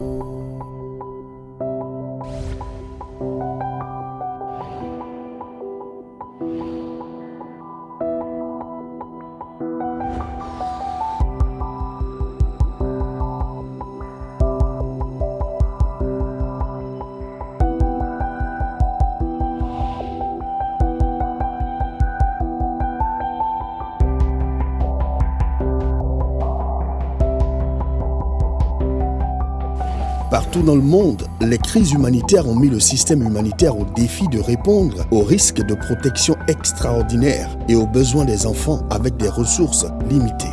you Partout dans le monde, les crises humanitaires ont mis le système humanitaire au défi de répondre aux risques de protection extraordinaires et aux besoins des enfants avec des ressources limitées.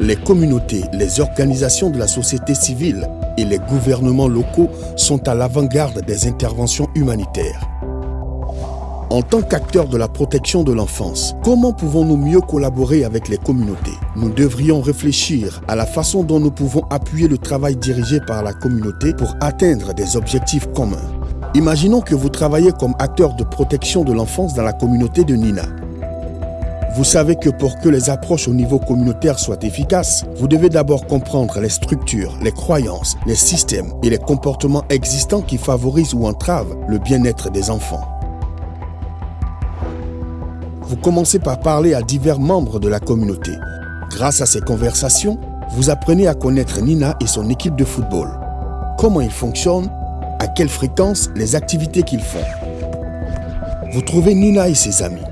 Les communautés, les organisations de la société civile et les gouvernements locaux sont à l'avant-garde des interventions humanitaires. En tant qu'acteurs de la protection de l'enfance, comment pouvons-nous mieux collaborer avec les communautés? Nous devrions réfléchir à la façon dont nous pouvons appuyer le travail dirigé par la communauté pour atteindre des objectifs communs. Imaginons que vous travaillez comme acteur de protection de l'enfance dans la communauté de Nina. Vous savez que pour que les approches au niveau communautaire soient efficaces, vous devez d'abord comprendre les structures, les croyances, les systèmes et les comportements existants qui favorisent ou entravent le bien-être des enfants. Vous commencez par parler à divers membres de la communauté. Grâce à ces conversations, vous apprenez à connaître Nina et son équipe de football. Comment ils fonctionnent, à quelle fréquence, les activités qu'ils font. Vous trouvez Nina et ses amis.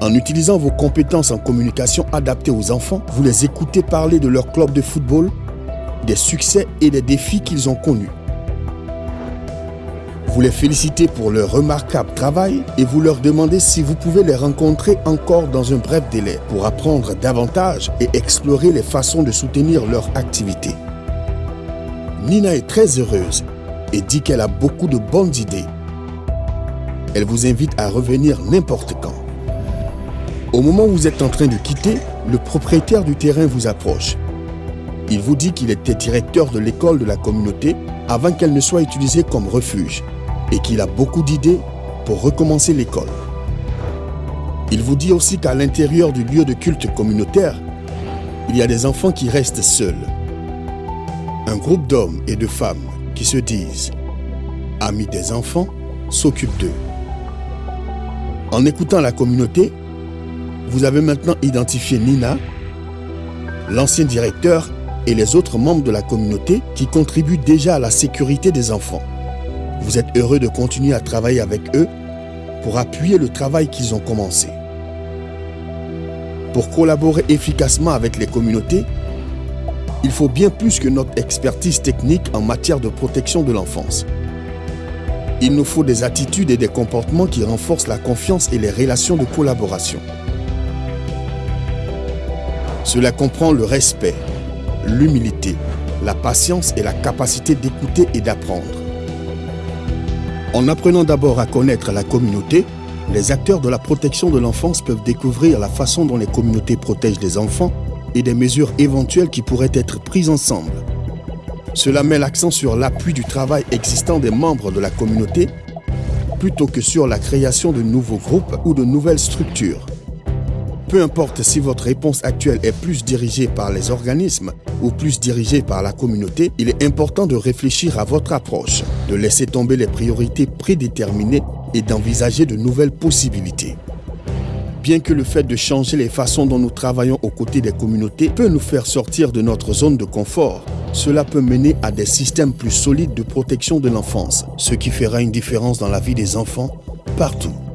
En utilisant vos compétences en communication adaptées aux enfants, vous les écoutez parler de leur club de football, des succès et des défis qu'ils ont connus. Vous les félicitez pour leur remarquable travail et vous leur demandez si vous pouvez les rencontrer encore dans un bref délai pour apprendre davantage et explorer les façons de soutenir leur activité. Nina est très heureuse et dit qu'elle a beaucoup de bonnes idées. Elle vous invite à revenir n'importe quand. Au moment où vous êtes en train de quitter, le propriétaire du terrain vous approche. Il vous dit qu'il était directeur de l'école de la communauté avant qu'elle ne soit utilisée comme refuge et qu'il a beaucoup d'idées pour recommencer l'école. Il vous dit aussi qu'à l'intérieur du lieu de culte communautaire, il y a des enfants qui restent seuls. Un groupe d'hommes et de femmes qui se disent amis des enfants s'occupent d'eux. En écoutant la communauté, vous avez maintenant identifié Nina, l'ancien directeur et les autres membres de la communauté qui contribuent déjà à la sécurité des enfants. Vous êtes heureux de continuer à travailler avec eux pour appuyer le travail qu'ils ont commencé. Pour collaborer efficacement avec les communautés, il faut bien plus que notre expertise technique en matière de protection de l'enfance. Il nous faut des attitudes et des comportements qui renforcent la confiance et les relations de collaboration. Cela comprend le respect, l'humilité, la patience et la capacité d'écouter et d'apprendre. En apprenant d'abord à connaître la communauté, les acteurs de la protection de l'enfance peuvent découvrir la façon dont les communautés protègent les enfants et des mesures éventuelles qui pourraient être prises ensemble. Cela met l'accent sur l'appui du travail existant des membres de la communauté plutôt que sur la création de nouveaux groupes ou de nouvelles structures. Peu importe si votre réponse actuelle est plus dirigée par les organismes ou plus dirigée par la communauté, il est important de réfléchir à votre approche, de laisser tomber les priorités prédéterminées et d'envisager de nouvelles possibilités. Bien que le fait de changer les façons dont nous travaillons aux côtés des communautés peut nous faire sortir de notre zone de confort, cela peut mener à des systèmes plus solides de protection de l'enfance, ce qui fera une différence dans la vie des enfants partout.